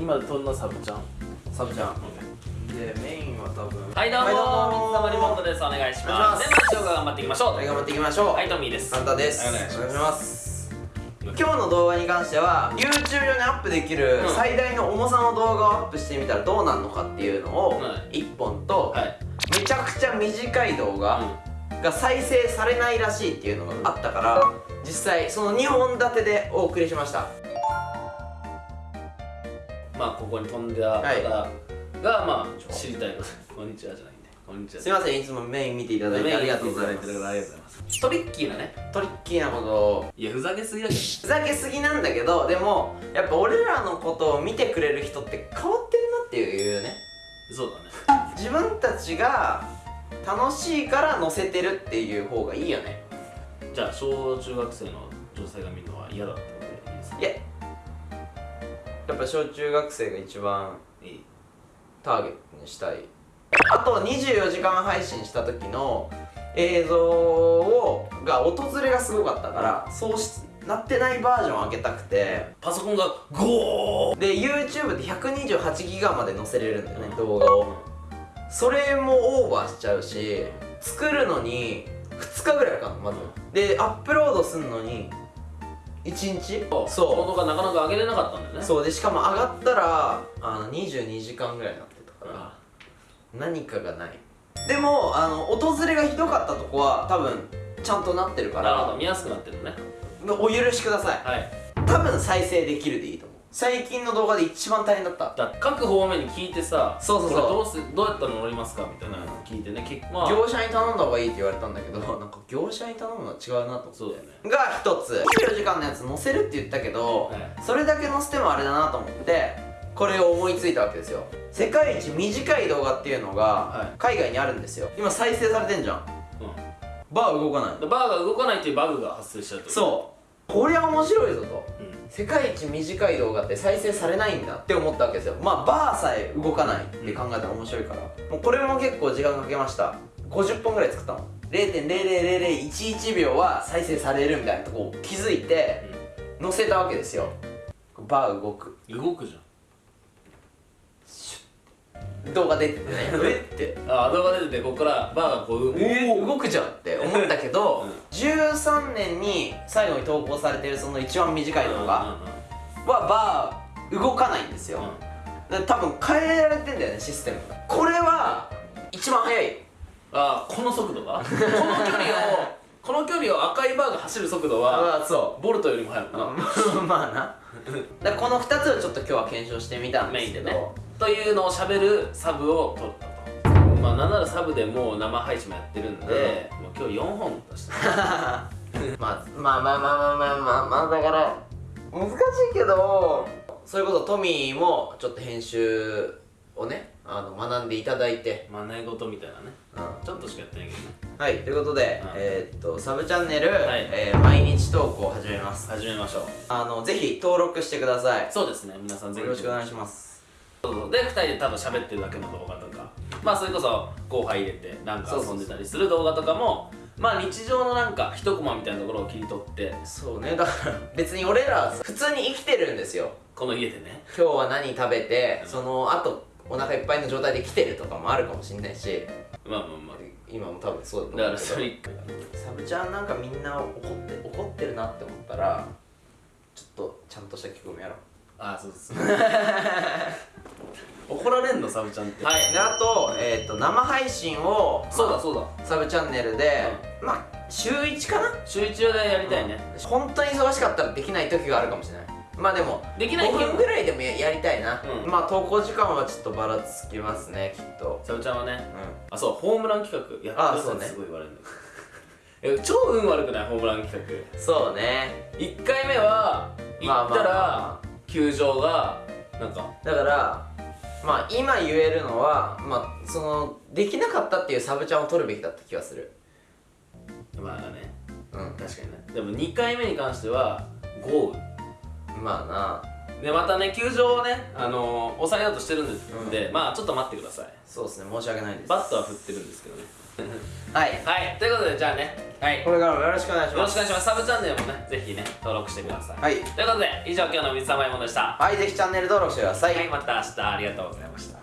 今飛んだサブちゃん？サブちゃん。でメインは多分はいどうも。はいどうも。水溜りボンドです。お願いします。では一応頑張っていきましょうはい頑張っていきましょう。はいトミーです。簡単です。お願いします。ます。今日の動画に関しては YouTube 上にアップできるうん。最大の重さの動画をアップしてみたらどうなるのかっていうのをはい。1本とはい。めちゃくちゃ短い動画が再生されないらしいっていうのがあったから実際その2本立てでお送りしましたまあここに飛んだ方はい。がまあ知りたいこと。こんにちはじゃないんで。こんにちは。すいませんいつもメイン見ていただいてありがとうございます。トリッキーなね。トリッキーなこと。をいやふざけすぎだけどふざけすぎなんだけどでもやっぱ俺らのことを見てくれる人って変わってるなっていうね。そうだね。自分たちが楽しいから載せてるっていう方がいいよね。じゃあ小中学生の女性が見るのは嫌だってことでいいですか？いやぱ小中学生が一番いいターゲットにしたい。あと24時間配信した時の映像をが訪れがすごかったからそうしなってないバージョンを上げたくて。パソコンがゴーで YouTube って128ギガまで載せれるんだよね動画を。それもオーバーしちゃうし作るのに2日ぐらいかかるのまず。でアップロードするのに1日？そ動画なかなか上げれなかったんだよね。うそう。でしかも上がったらあの22時間ぐらいになってたからあ何かがない。でもあの訪れがひどかったとこは多分ちゃんとなってるかなるほどら見やすくなってるね。お許しください。はい。多分再生できるでいいと最近の動画で一番大変だった。だ各方面に聞いてさそうそうそう。どうすどうやったら乗りますかみたいなの聞いてね結まあ業者に頼んだ方がいいって言われたんだけど なんか業者に頼むのは違うなと思って。そうだよねが一つ24時間のやつ載せるって言ったけど、はい。それだけ載せてもあれだなと思ってこれを思いついたわけですよ。世界一短い動画っていうのがはい。海外にあるんですよ。今再生されてんじゃん。うバー動かない。バーが動かないっていうバグが発生しちゃうそう。こりゃ面白いぞと。うん世界一短い動画って再生されないんだって思ったわけですよ。まあバーさえ動かないって考えたら面白いから、もうこれも結構時間かけました。50本ぐらい作ったの。0.000011秒は再生されるみたいなとこを気づいて載せたわけですよ。バー動く。動くじ動画出てて。ね え？ってゃんああ動画出ててここからバーがこうえー、動くじゃんって思ったけど、うん。13年に最後に投稿されてるその一番短い動画はバー動かないんですよ、多分変えられてんだよねシステム。がこれは一番速い。あこの速度が？この距離をこの距離を赤いバーが走る速度はあそボルトよりも速くなう まあな。だこの2つをちょっと今日は検証してみたんですけど、メインでねというのをしゃべるサブを撮った。とまあなんならサブでもう生配信もやってるんで、もう今日4本として まあ、まあまあまあまあまあまあ、だから難しいけどそれこそトミーもちょっと編集をねあの学んでいただいて。学ご事みたいなね、うん、ちょっとしかやってないけどね。はいということで、うん、えー、っとサブチャンネル、はい、えー、毎日投稿始めます。始めましょう。あのぜひ登録してください。そうですね皆さんぜひ。よろしくお願いします。で2人で多分喋ってるだけの動画だまあそれこそ後輩入れてなんか遊んでたりする動画とかもまあ日常のなんか一コマみたいなところを切り取って。そうね。だから別に俺ら普通に生きてるんですよ。この家でね。今日は何食べてその後お腹いっぱいの状態で来てるとかもあるかもしんないし。まあまあま今も多分そうだとあだ思うけど。からそれサブちゃんなんかみんな怒って怒ってるなって思ったらちょっとちゃんとした聞き込みやろう。あそうです のサブちゃんって。はい。であと,、えー、と生配信をそうだそうだ。サブチャンネルで、まあ週1かな？週一でやりたいね、本当に忙しかったらできない時があるかもしれない。まあでも5できない日も分ぐらいでもややりたいな、うん。まあ投稿時間はちょっとばらつきますねきっと。サブちゃんはね。うあそうホームラン企画やってくださいってあそうね。すごい言われるんだけどえ超運悪くない？ホームラン企画。んそうね。1回目は行まあまあまったらあ球場がなんか。だからまあ今言えるのはまあそのできなかったっていうサブちゃんを取るべきだった気がする。まあね。うん。確かにね。でも2回目に関しては豪まあな。雨でまたね球場をねあのー抑えようとしてるんで、うん。でまあちょっと待ってください。そうですね申し訳ないです。バットは振ってるんですけどね。はい。はい。ということでじゃあね。はい。これからもよろしくお願いします。よろしくお願いします。サブチャンネルもねぜひね登録してください。はい。ということで以上今日の水溜りボンドでした。はいぜひチャンネル登録してください、はいまた明日。ありがとうございました